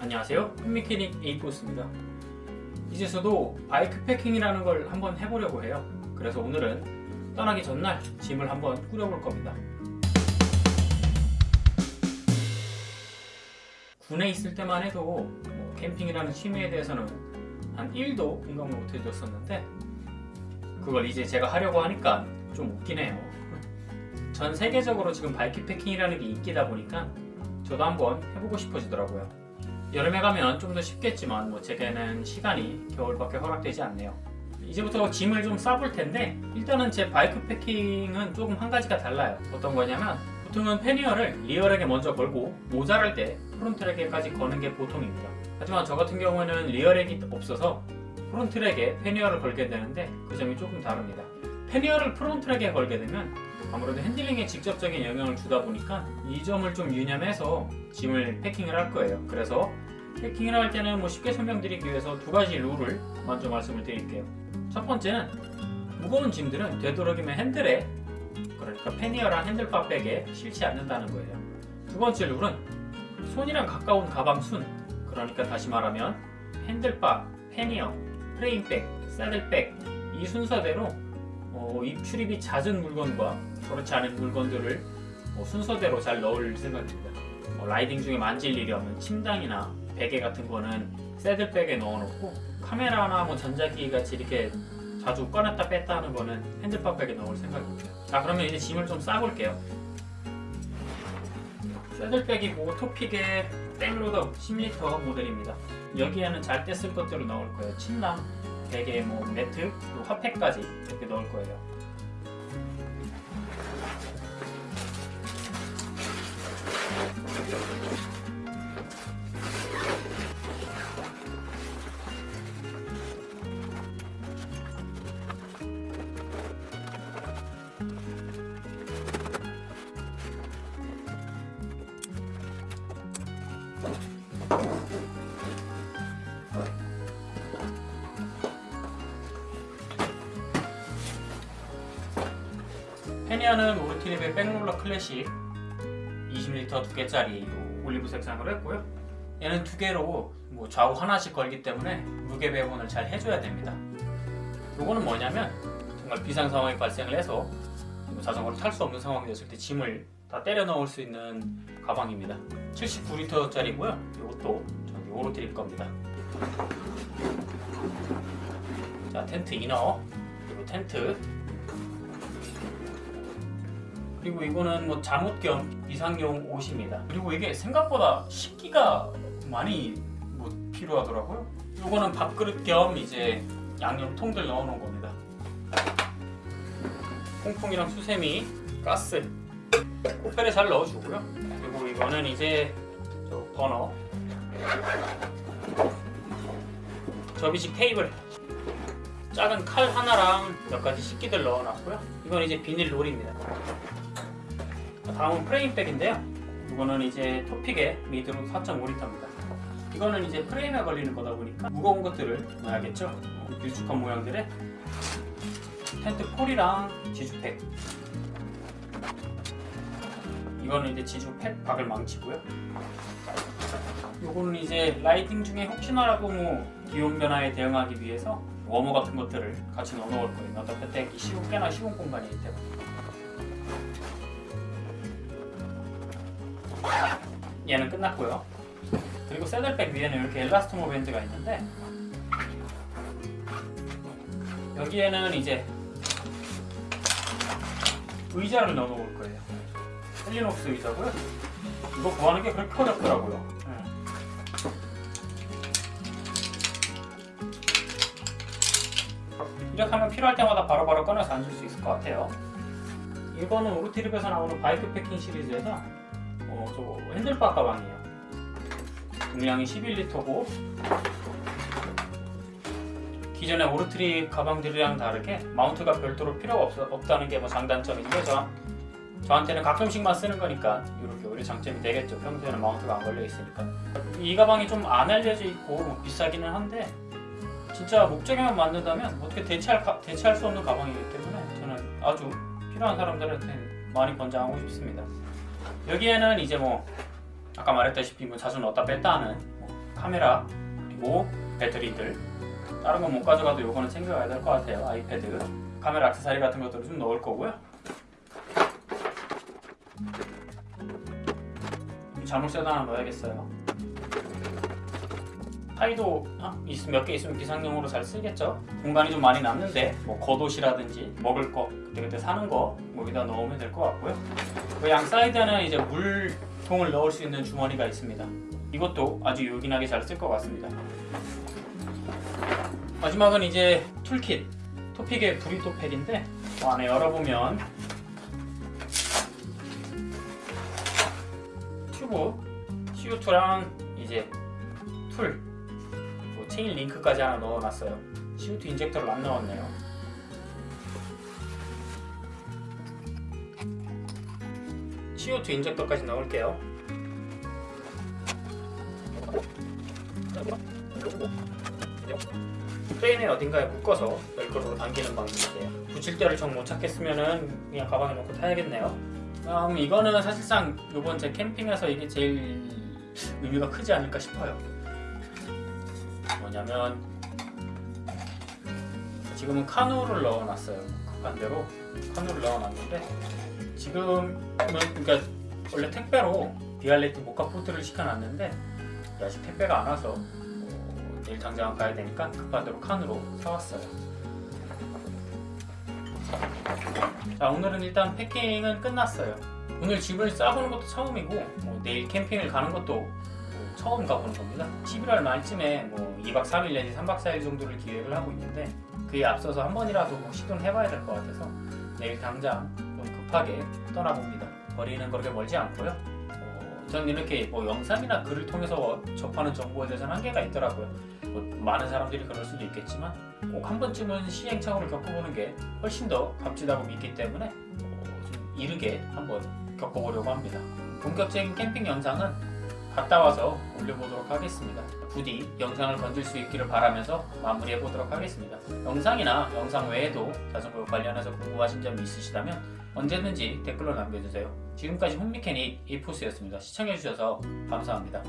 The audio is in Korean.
안녕하세요. 팬미케닉 에이포스입니다. 이제서도 바이크 패킹이라는 걸 한번 해보려고 해요. 그래서 오늘은 떠나기 전날 짐을 한번 꾸려볼 겁니다. 군에 있을 때만 해도 뭐 캠핑이라는 취미에 대해서는 한 1도 공감을 못 해줬었는데 그걸 이제 제가 하려고 하니까 좀 웃기네요. 전 세계적으로 지금 바이크 패킹이라는 게 인기다 보니까 저도 한번 해보고 싶어지더라고요 여름에 가면 좀 더 쉽겠지만 뭐 제게는 시간이 겨울밖에 허락되지 않네요. 이제부터 짐을 좀 싸볼 텐데 일단은 제 bikepacking은 조금 한 가지가 달라요. 어떤 거냐면 보통은 pannier를 rear rack에 먼저 걸고 모자랄 때 front rack에까지 거는 게 보통입니다. 하지만 저 같은 경우에는 리어렉이 없어서 프론트렉에 패니어를 걸게 되는데 그 점이 조금 다릅니다. pannier를 front rack에 걸게 되면 아무래도 핸들링에 직접적인 영향을 주다 보니까 이 점을 좀 유념해서 짐을 패킹을 할 거예요. 그래서 패킹을 할 때는 뭐 쉽게 설명드리기 위해서 두 가지 룰을 먼저 말씀을 드릴게요 첫 번째는 무거운 짐들은 되도록이면 핸들에 그러니까 패니어랑 핸들바 백에 실지 않는다는 거예요 두 번째 룰은 손이랑 가까운 가방 순 그러니까 다시 말하면 핸들바, 패니어, 프레임백, 사들백 이 순서대로 어, 입 출입이 잦은 물건과 그렇지 않은 물건들을 어, 순서대로 잘 넣을 생각입니다. 어, 라이딩 중에 만질 일이 없는 침당이나 베개 같은 거는 새들백에 넣어놓고 카메라나 뭐 전자기기 같이 이렇게 자주 꺼냈다 뺐다 하는 거는 핸들박백에 넣을 생각입니다. 자 그러면 이제 짐을 좀 싸볼게요. 새들백이고 토픽의 백로더 10리터 모델입니다. 여기에는 잘 때 쓸 것들을 넣을 거예요. 침낭, 베개, 뭐 매트, 화팩까지 이렇게 넣을 거예요. 페니아는 오르티립의 백롤러 클래식 20L 두 개짜리 올리브 색상으로 했고요. 얘는 두 개로 뭐 좌우 하나씩 걸기 때문에 무게 배분을 잘 해줘야 됩니다. 요거는 뭐냐면 정말 비상 상황이 발생을 해서 뭐 자전거를 탈 수 없는 상황이 됐을 때 짐을 다 때려 넣을 수 있는 가방입니다. 79L짜리고요. 이것도 저기 오르티립 겁니다. 자 텐트 이너 그리고 텐트 그리고 이거는 뭐 잠옷 겸 비상용 옷입니다. 그리고 이게 생각보다 식기가 많이 뭐 필요하더라고요. 이거는 밥그릇 겸 이제 양념통들 넣어놓은 겁니다. 퐁퐁이랑 수세미, 가스, 코펠에 잘 넣어주고요. 그리고 이거는 이제 저 버너, 접이식 테이블, 작은 칼 하나랑 몇 가지 식기들 넣어놨고요. 이건 이제 비닐 롤입니다. 다음은 프레임백인데요. 이거는 이제 토픽의 미드로 4.5L입니다. 이거는 이제 프레임에 걸리는 거다 보니까 무거운 것들을 넣어야겠죠. 길쭉한 모양들의 텐트 폴이랑 지주팩. 이거는 이제 지주팩 박을 망치고요. 요거는 이제 라이딩 중에 혹시나라도 뭐 기온 변화에 대응하기 위해서 워머 같은 것들을 같이 넣어 놓을 거예요. 넣다 뺐기 쉬운 꽤나 쉬운 공간이기 때문에. 얘는 끝났고요. 그리고 새들백 위에는 이렇게 엘라스토모 밴드가 있는데 여기에는 이제 의자를 넣어 놓을 거예요. 헬리녹스 의자고요. 이거 구하는 게 그렇게 어렵더라고요. 이렇게 하면 필요할 때마다 바로바로 바로 꺼내서 앉을 수 있을 것 같아요. 이거는 오르트립에서 나오는 bikepacking 시리즈에서 어, 저 handlebar 가방이에요. 용량이 11리터고 기존의 오르트립 가방들이랑 다르게 mount가 별도로 필요가 없, 없다는 게 뭐 장단점인데 저, 저한테는 가끔씩만 쓰는 거니까 이렇게 오히려 장점이 되겠죠. 평소에는 마운트가 안 걸려 있으니까. 이 가방이 좀 안 알려져 있고 뭐 비싸기는 한데 진짜 목적에만 맞는다면 어떻게 대체할, 대체할 수 없는 가방이기 때문에 저는 아주 필요한 사람들한테 많이 권장하고 싶습니다. 여기에는 이제 뭐 아까 말했다시피 뭐 자주 넣었다 뺐다 하는 뭐 카메라 그리고 배터리들 다른 건 못 가져가도 요거는 챙겨가야 될 것 같아요. 아이패드 카메라 액세서리 같은 것들을 좀 넣을 거고요. 자물쇠도 하나 넣어야겠어요 타이도 몇 개 있으면 비상용으로 잘 쓰겠죠? 공간이 좀 많이 남는데 뭐 겉옷이라든지 먹을 거 그때그때 사는 거 뭐 여기다 넣으면 될 것 같고요. 그 양 사이드에는 이제 물통을 넣을 수 있는 주머니가 있습니다. 이것도 아주 요긴하게 잘 쓸 것 같습니다. 마지막은 이제 toolkit 토픽의 브리또 팩인데 어, 안에 열어보면 튜브 CO2랑 이제 tool 체인 링크까지 하나 넣어놨어요. CO2 인젝터를 안 넣었네요. CO2 인젝터까지 넣을게요. 프레임에 어딘가에 묶어서 벨크로로 당기는 방식이에요. 붙일 데를 정 못 찾겠으면은 그냥 가방에 넣고 타야겠네요. 다음 이거는 사실상 이번 제 캠핑에서 이게 제일 의미가 크지 않을까 싶어요 뭐냐면 지금은 카누를 넣어놨어요. 반대로 카누를 넣어놨는데 지금은 그러니까 원래 택배로 비알레트 모카 포트를 시켜놨는데 아직 택배가 안 와서 어, 내일 당장 가야 되니까 급한 대로 칸으로 사왔어요. 자 오늘은 일단 패킹은 끝났어요. 오늘 집을 싸보는 것도 처음이고 뭐 내일 캠핑을 가는 것도 뭐 처음 가보는 겁니다. 11월 말쯤에 뭐 2박 3일 내지 3박 4일 정도를 기획을 하고 있는데 그에 앞서서 한 번이라도 뭐 시도는 해봐야 될 것 같아서 내일 당장 좀 급하게 떠나봅니다. 거리는 그렇게 멀지 않고요. 어, 저는 이렇게 뭐 영상이나 글을 통해서 접하는 정보에 대해서는 한계가 있더라고요. 뭐 많은 사람들이 그럴 수도 있겠지만 꼭 한 번쯤은 시행착오를 겪어보는 게 훨씬 더 값지다고 믿기 때문에 어, 좀 이르게 한번 겪어보려고 합니다. 본격적인 캠핑 영상은 갔다 와서 올려보도록 하겠습니다. 부디 영상을 건질 수 있기를 바라면서 마무리해 보도록 하겠습니다. 영상이나 영상 외에도 자전거 관련해서 궁금하신 점이 있으시다면 언제든지 댓글로 남겨주세요. 지금까지 홈미케닉 이포스였습니다. 시청해주셔서 감사합니다.